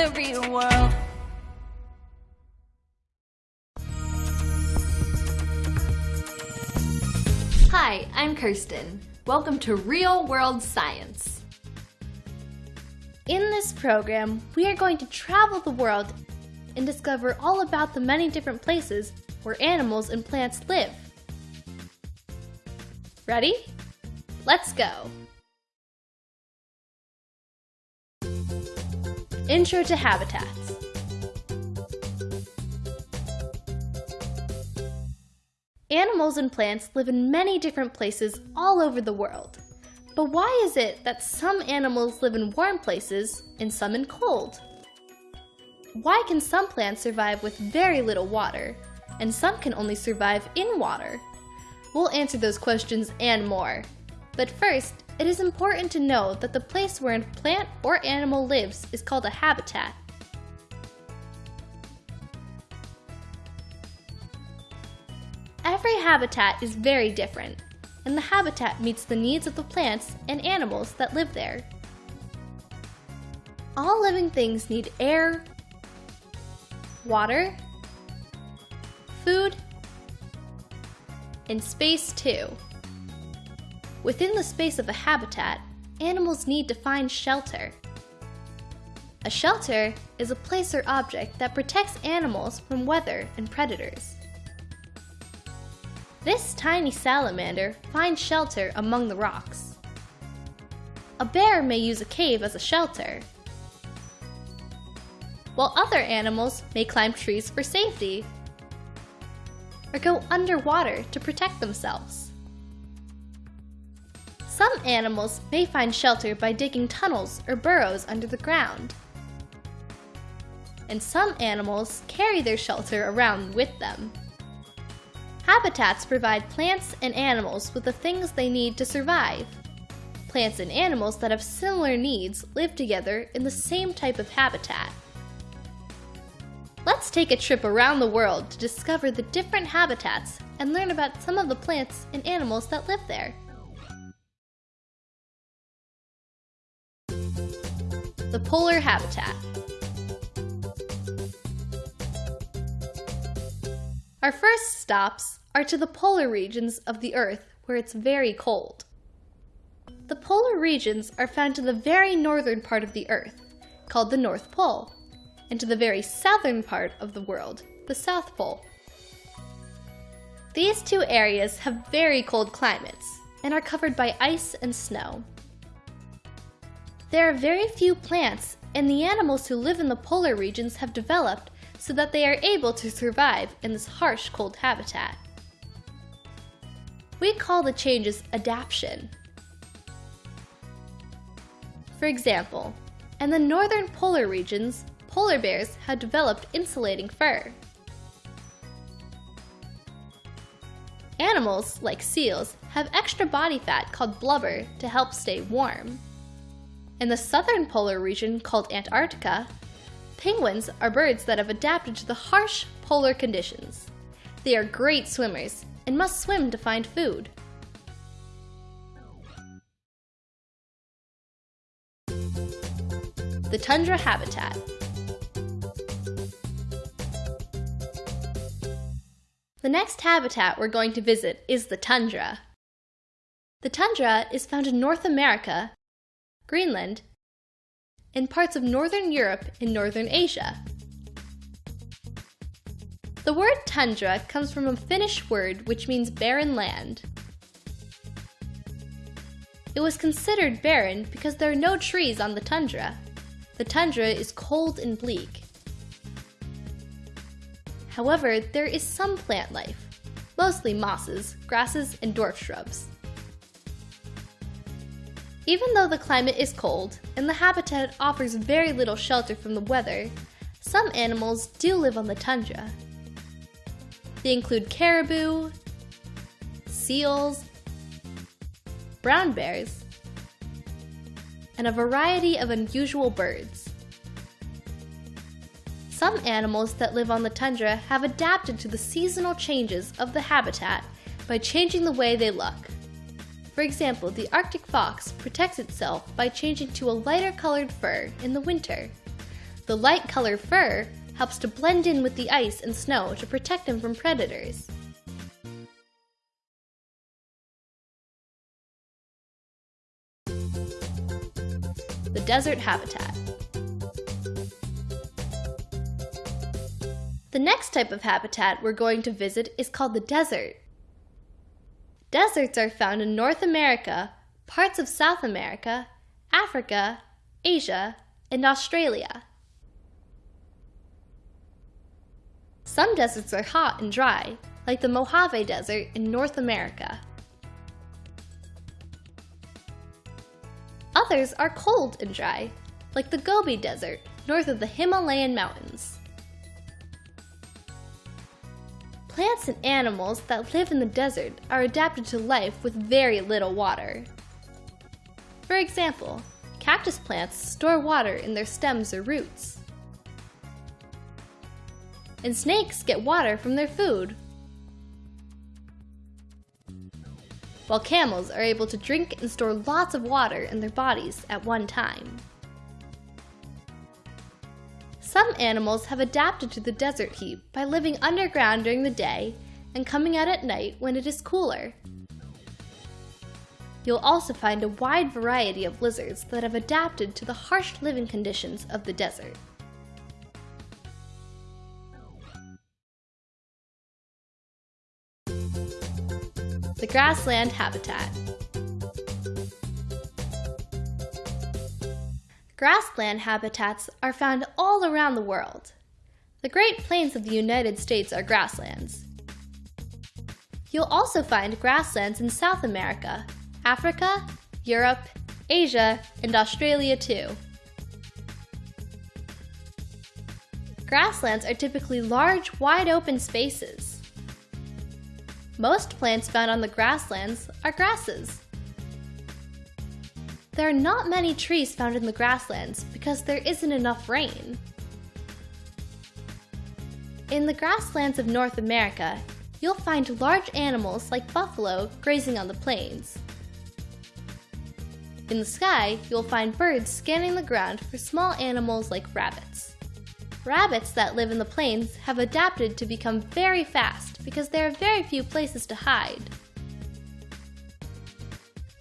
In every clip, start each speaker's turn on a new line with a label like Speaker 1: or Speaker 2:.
Speaker 1: the real world.
Speaker 2: Hi, I'm Kirsten. Welcome to Real World Science. In this program, we are going to travel the world and discover all about the many different places where animals and plants live. Ready? Let's go! Intro to Habitats Animals and plants live in many different places all over the world. But why is it that some animals live in warm places and some in cold? Why can some plants survive with very little water, and some can only survive in water? We'll answer those questions and more. But first, it is important to know that the place where a plant or animal lives is called a habitat. Every habitat is very different, and the habitat meets the needs of the plants and animals that live there. All living things need air, water, food, and space too. Within the space of a habitat, animals need to find shelter. A shelter is a place or object that protects animals from weather and predators. This tiny salamander finds shelter among the rocks. A bear may use a cave as a shelter, while other animals may climb trees for safety or go underwater to protect themselves. Some animals may find shelter by digging tunnels or burrows under the ground. And some animals carry their shelter around with them. Habitats provide plants and animals with the things they need to survive. Plants and animals that have similar needs live together in the same type of habitat. Let's take a trip around the world to discover the different habitats and learn about some of the plants and animals that live there. The polar habitat. Our first stops are to the polar regions of the Earth where it's very cold. The polar regions are found to the very northern part of the Earth, called the North Pole, and to the very southern part of the world, the South Pole. These two areas have very cold climates and are covered by ice and snow. There are very few plants, and the animals who live in the polar regions have developed so that they are able to survive in this harsh cold habitat. We call the changes adaptation. For example, in the northern polar regions, polar bears have developed insulating fur. Animals, like seals, have extra body fat called blubber to help stay warm. In the southern polar region called Antarctica, penguins are birds that have adapted to the harsh polar conditions. They are great swimmers and must swim to find food. The tundra habitat. The next habitat we're going to visit is the tundra. The tundra is found in North America, Greenland, and parts of Northern Europe and Northern Asia. The word tundra comes from a Finnish word which means barren land. It was considered barren because there are no trees on the tundra. The tundra is cold and bleak. However, there is some plant life, mostly mosses, grasses, and dwarf shrubs. Even though the climate is cold and the habitat offers very little shelter from the weather, some animals do live on the tundra. They include caribou, seals, brown bears, and a variety of unusual birds. Some animals that live on the tundra have adapted to the seasonal changes of the habitat by changing the way they look. For example, the Arctic fox protects itself by changing to a lighter colored fur in the winter. The light colored fur helps to blend in with the ice and snow to protect them from predators. The desert habitat. The next type of habitat we're going to visit is called the desert. Deserts are found in North America, parts of South America, Africa, Asia, and Australia. Some deserts are hot and dry, like the Mojave Desert in North America. Others are cold and dry, like the Gobi Desert north of the Himalayan mountains. Plants and animals that live in the desert are adapted to life with very little water. For example, cactus plants store water in their stems or roots. And snakes get water from their food. While camels are able to drink and store lots of water in their bodies at one time. Some animals have adapted to the desert heat by living underground during the day and coming out at night when it is cooler. You'll also find a wide variety of lizards that have adapted to the harsh living conditions of the desert. The grassland habitat. Grassland habitats are found all around the world. The Great Plains of the United States are grasslands. You'll also find grasslands in South America, Africa, Europe, Asia, and Australia too. Grasslands are typically large, wide open spaces. Most plants found on the grasslands are grasses. There are not many trees found in the grasslands because there isn't enough rain. In the grasslands of North America, you'll find large animals like buffalo grazing on the plains. In the sky, you'll find birds scanning the ground for small animals like rabbits. Rabbits that live in the plains have adapted to become very fast because there are very few places to hide.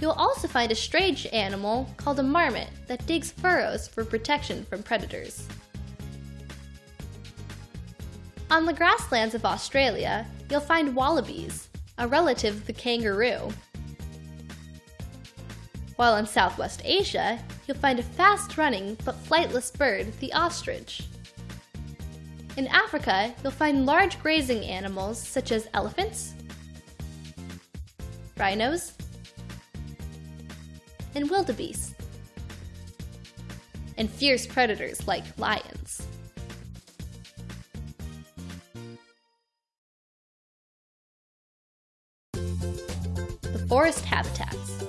Speaker 2: You'll also find a strange animal called a marmot that digs furrows for protection from predators. On the grasslands of Australia, you'll find wallabies, a relative of the kangaroo. While in Southwest Asia, you'll find a fast-running but flightless bird, the ostrich. In Africa, you'll find large grazing animals such as elephants, rhinos, and and fierce predators like lions. The forest habitats.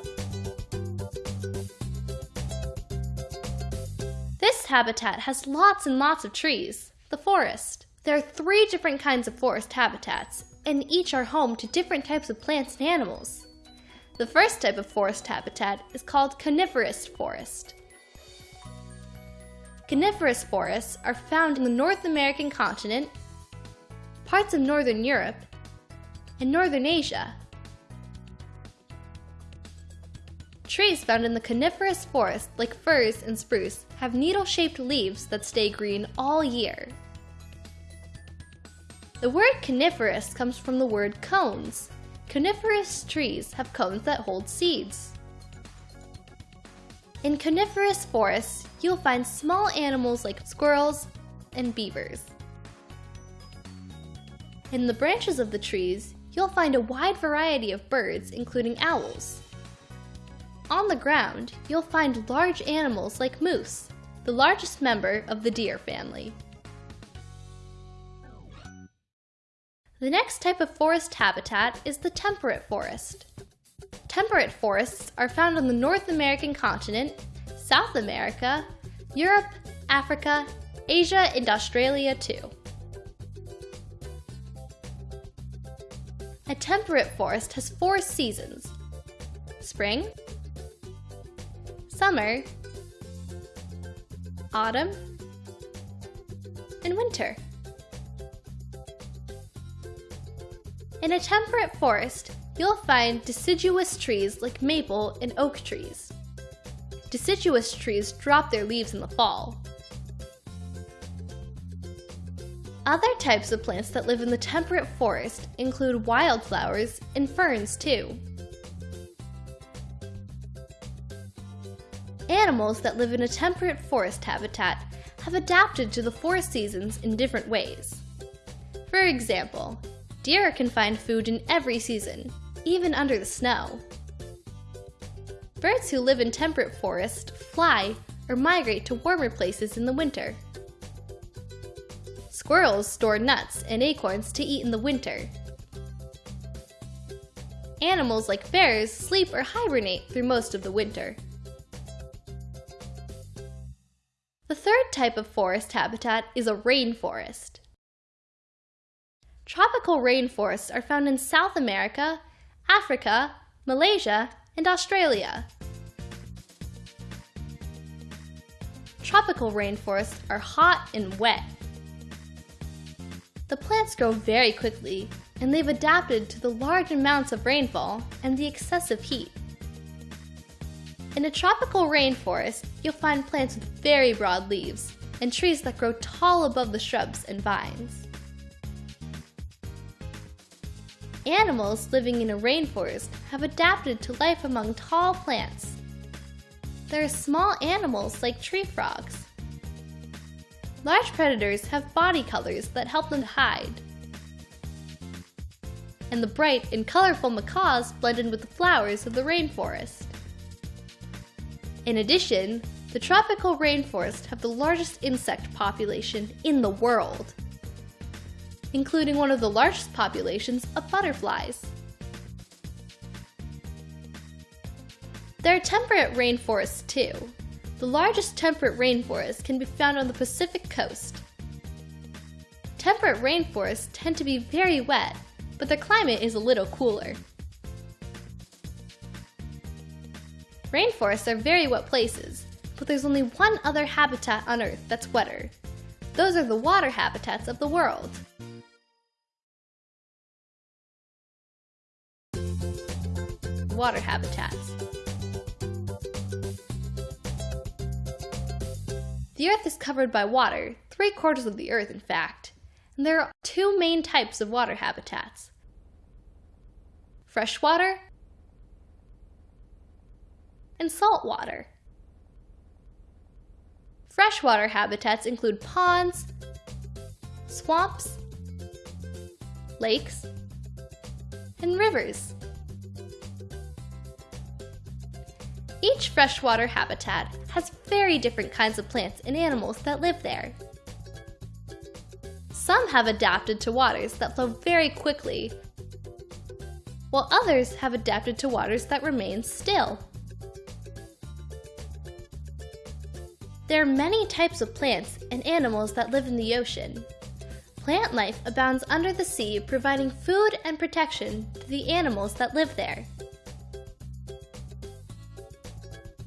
Speaker 2: This habitat has lots and lots of trees, the forest. There are three different kinds of forest habitats, and each are home to different types of plants and animals. The first type of forest habitat is called coniferous forest. Coniferous forests are found in the North American continent, parts of Northern Europe, and Northern Asia. Trees found in the coniferous forest, like firs and spruce, have needle-shaped leaves that stay green all year. The word coniferous comes from the word cones, Coniferous trees have cones that hold seeds. In coniferous forests, you'll find small animals like squirrels and beavers. In the branches of the trees, you'll find a wide variety of birds, including owls. On the ground, you'll find large animals like moose, the largest member of the deer family. The next type of forest habitat is the temperate forest. temperate forests are found on the North American continent, South America, Europe, Africa, Asia, and Australia too. A temperate forest has four seasons. Spring, summer, autumn, and winter. In a temperate forest, you'll find deciduous trees like maple and oak trees. Deciduous trees drop their leaves in the fall. Other types of plants that live in the temperate forest include wildflowers and ferns too. Animals that live in a temperate forest habitat have adapted to the four seasons in different ways. For example, deer can find food in every season, even under the snow. Birds who live in temperate forests fly or migrate to warmer places in the winter. Squirrels store nuts and acorns to eat in the winter. Animals like bears sleep or hibernate through most of the winter. The third type of forest habitat is a rainforest. Tropical rainforests are found in South America, Africa, Malaysia, and Australia. Tropical rainforests are hot and wet. The plants grow very quickly, and they've adapted to the large amounts of rainfall and the excessive heat. In a tropical rainforest, you'll find plants with very broad leaves and trees that grow tall above the shrubs and vines. Animals living in a rainforest have adapted to life among tall plants. There are small animals like tree frogs. Large predators have body colors that help them hide. And the bright and colorful macaws blend in with the flowers of the rainforest. In addition, the tropical rainforests have the largest insect population in the world including one of the largest populations of butterflies. There are temperate rainforests too. The largest temperate rainforest can be found on the Pacific coast. Temperate rainforests tend to be very wet, but their climate is a little cooler. Rainforests are very wet places, but there's only one other habitat on Earth that's wetter. Those are the water habitats of the world. Water habitats. The Earth is covered by water, three quarters of the Earth in fact, and there are two main types of water habitats. Freshwater and saltwater. Freshwater habitats include ponds, swamps, lakes, and rivers. Each freshwater habitat has very different kinds of plants and animals that live there. Some have adapted to waters that flow very quickly, while others have adapted to waters that remain still. There are many types of plants and animals that live in the ocean. Plant life abounds under the sea, providing food and protection to the animals that live there.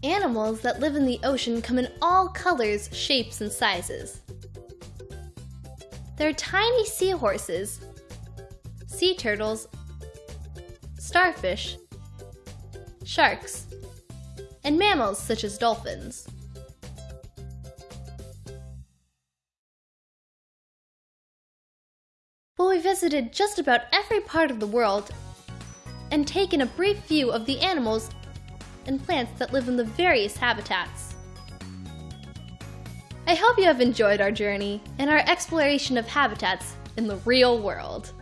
Speaker 2: Animals that live in the ocean come in all colors, shapes, and sizes. There are tiny seahorses, sea turtles, starfish, sharks, and mammals such as dolphins. Well, we visited just about every part of the world and taken a brief view of the animals and plants that live in the various habitats. I hope you have enjoyed our journey and our exploration of habitats in the real world.